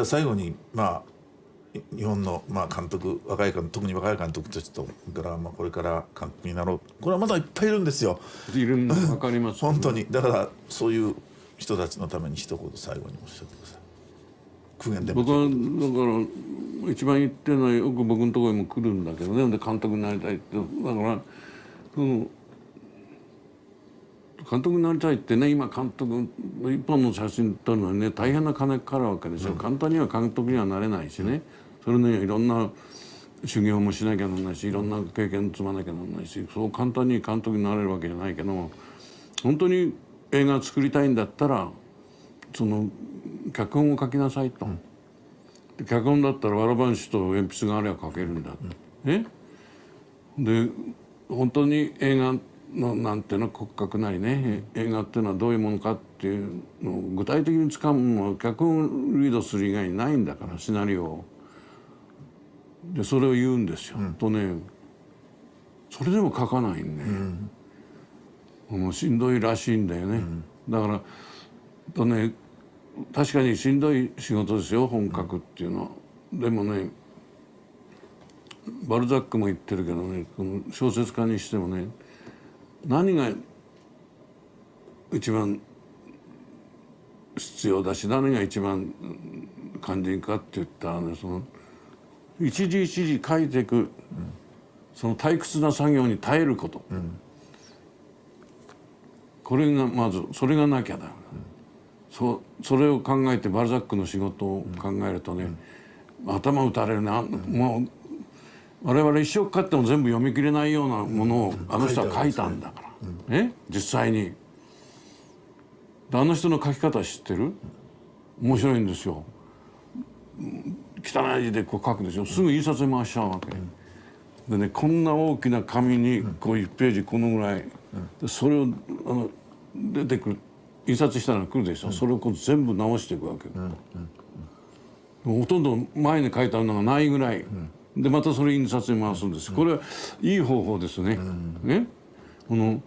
じゃあ最後にまあ日本のまあ監督若い監督特に若い監督たちとからまあこれから監督になろう。これはまだいっぱいいるんですよ。いるの分かります。本当に。だからそういう人たちのために一言最後におっしゃってください。僕はだから一番言ってるのはよく僕のところにも来るんだけどね。で監督になりたいって。だからその監督になりたいってね今監督一本の写真撮るのにね大変な金かかるわけですよ、簡単には監督にはなれないしね。それねいろんな修行もしなきゃならないしいろんな経験積まなきゃならないしそう簡単に監督になれるわけじゃないけど本当に映画作りたいんだったらその脚本を書きなさいと、うん、脚本だったらわらばんしと鉛筆があれば書けるんだ、うん、え？で本当に映画のなんていうの骨格なりね映画っていうのはどういうものかっていうのを具体的につかむのは脚本をリードする以外にないんだからシナリオを。でそれを言うんですよ。うん、とねそれでも書かないんで、うん、もうしんどいらしいんだよね。うん、だからとね確かにしんどい仕事ですよ本書くっていうのは。でもねバルザックも言ってるけどねこの小説家にしてもね何が一番必要だし何が一番肝心かって言ったらねその一時一時書いていく、うん、その退屈な作業に耐えること、うん、これがまずそれがなきゃだ、うん、そそれを考えてバルザックの仕事を考えるとね、頭打たれるな、もう我々一生かかっても全部読み切れないようなものをあの人は書いたんだから、ね実際に。あの人の書き方知ってる？面白いんですよ。汚い字でこう書くでしょすぐ印刷に回しちゃうわけ、でねこんな大きな紙にこう1ページこのぐらい、それをあの出てくる印刷したら来るでしょ、それをこう全部直していくわけ、ほとんど前に書いてあるのがないぐらい、でまたそれ印刷に回すんですこれはいい方法ですね。ねこの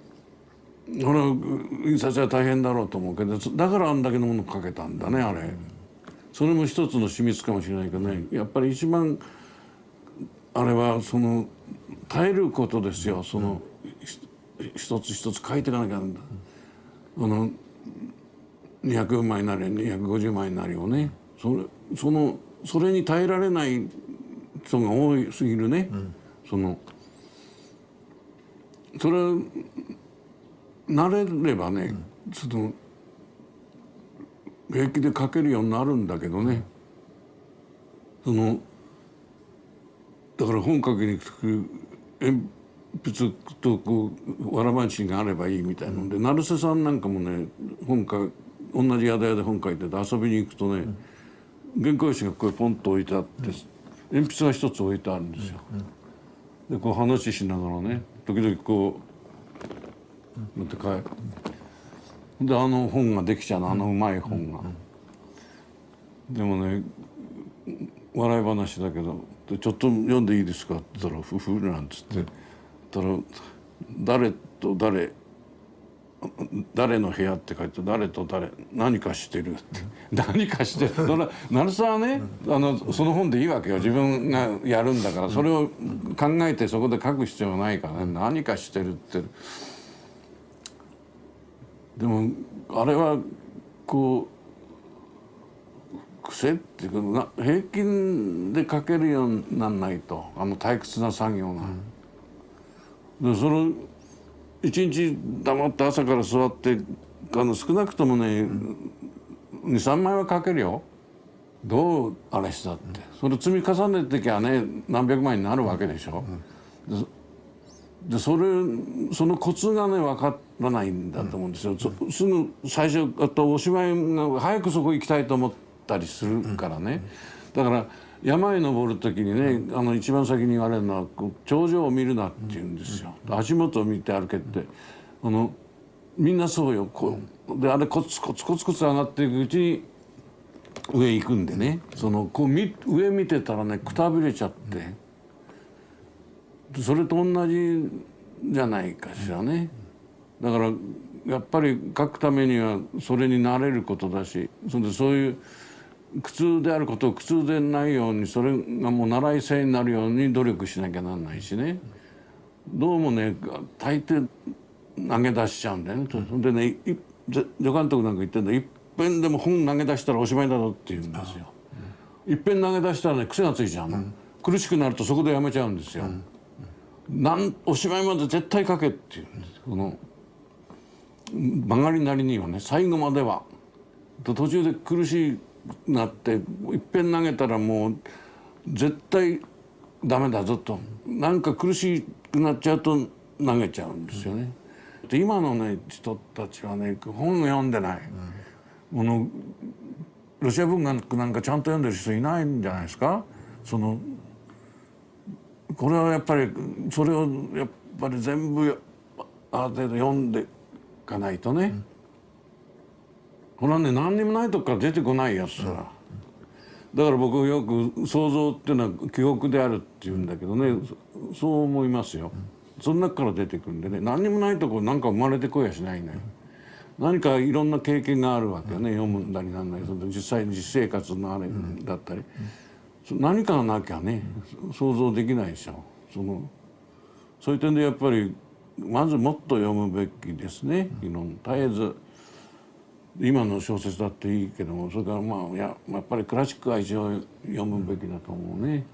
これは印刷は大変だろうと思うけどだからあんだけのもの書けたんだねあれ。それも一つの秘密かもしれないけどねやっぱり一番あれはその耐えることですよその、一つ一つ書いていかなきゃなんだ。あの200枚なり250枚なりをねそれそのそれに耐えられない人が多すぎるね、うん、そのそれ慣れればね、うん、その平気で書けるようになるんだけどね。そのだから本書きに鉛筆とこうわらばんしがあればいいみたいなので、成瀬さんなんかもね本か同じ宿屋で本書いてて遊びに行くとね、原稿用紙がこうポンと置いてあって、鉛筆が一つ置いてあるんですよ。でこう話しながらね時々こう持って帰る。であの本ができちゃうのあのうまい本が。でもね笑い話だけど「ちょっと読んでいいですか?」って言ったら「ふふ」なんつってたら「誰と誰誰の部屋」って書いて「誰と誰何かしてる」って 何かしてる？だから成沢はねあのその本でいいわけよ。自分がやるんだから。それを考えてそこで書く必要ないからね。何かしてる？って。でもあれはこう癖っていうか平均で書けるようになんないと。あの退屈な作業が。うん、でその一日黙って朝から座ってあの少なくともね、うん、23枚は書けるよ。どうあれしたって、それ積み重ねてきゃね何百枚になるわけでしょ。うん、でそれそのコツがね分からないんだと思うんですよ、うん、すぐ最初あとおしまいが早くそこ行きたいと思ったりするからね、だから山へ登る時にねあの一番先に言われるのは頂上を見るなって言うんですよ、足元を見て歩けって。あのみんなそうよこう。であれコツコツコツコツ上がっていくうちに上行くんでね。そのこう上見てたらねくたびれちゃって。それと同じじゃないかしらね。だからやっぱり書くためにはそれになれることだし。それでそういう苦痛であることを苦痛でないようにそれがもう習い性になるように努力しなきゃなんないしねどうもね大抵投げ出しちゃうんだよね。それでねい助監督なんか言ってんだいっぺんでも本投げ出したらおしまいだぞって言うんですよ。いっぺん投げ出したらね癖がついちゃうの、苦しくなるとそこでやめちゃうんですよ。なんおしまいまで絶対書けっていうんですこの曲がりなりにはね最後まではと途中で苦しくなっていっぺん投げたらもう絶対ダメだぞと。なんか苦しくなっちゃうと投げちゃうんですよね。で今のね人たちはね本を読んでない、このロシア文学なんかちゃんと読んでる人いないんじゃないですか。そのこれはやっぱりそれをやっぱり全部ある程度読んでいかないとね、これはね何にもないとこから出てこないやつだ、だから僕よく想像っていうのは記憶であるって言うんだけどねそそう思いますよ、その中から出てくるんでね何にもないとこなんか生まれてこやしないね、何かいろんな経験があるわけよね、読むんだりなんだりその実際に実生活のあれだったり、何かがなきゃね想像できないでしょ。そのそういう点でやっぱりまずもっと読むべきですねいろん絶えず今の小説だっていいけどもそれからまあややっぱりクラシックは一応読むべきだと思うね。